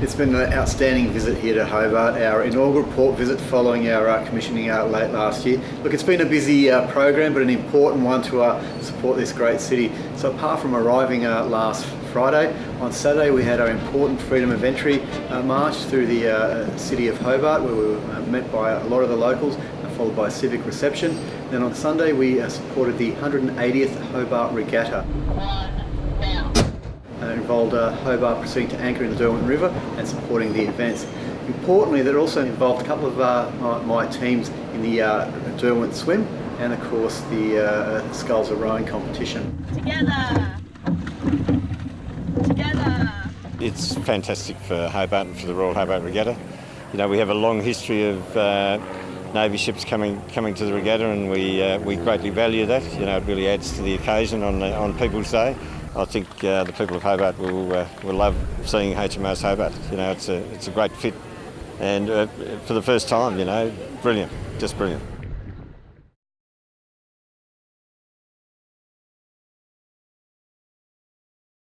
It's been an outstanding visit here to Hobart, our inaugural port visit following our uh, commissioning out late last year. Look, it's been a busy uh, program, but an important one to uh, support this great city. So apart from arriving uh, last Friday, on Saturday we had our important Freedom of Entry uh, march through the uh, city of Hobart, where we were met by a lot of the locals, followed by a civic reception. Then on Sunday we supported the 180th Hobart Regatta. Involved uh, Hobart proceeding to anchor in the Derwent River and supporting the events. Importantly, that also involved a couple of uh, my, my teams in the uh, Derwent Swim and of course the uh, Sculls of Rowing competition. Together. Together. It's fantastic for Hobart and for the Royal Hobart Regatta. You know, we have a long history of uh, Navy ships coming coming to the regatta, and we uh, we greatly value that. You know, it really adds to the occasion on the, on People's Day. I think uh, the people of Hobart will uh, will love seeing HMAS Hobart. You know, it's a it's a great fit, and uh, for the first time, you know, brilliant, just brilliant.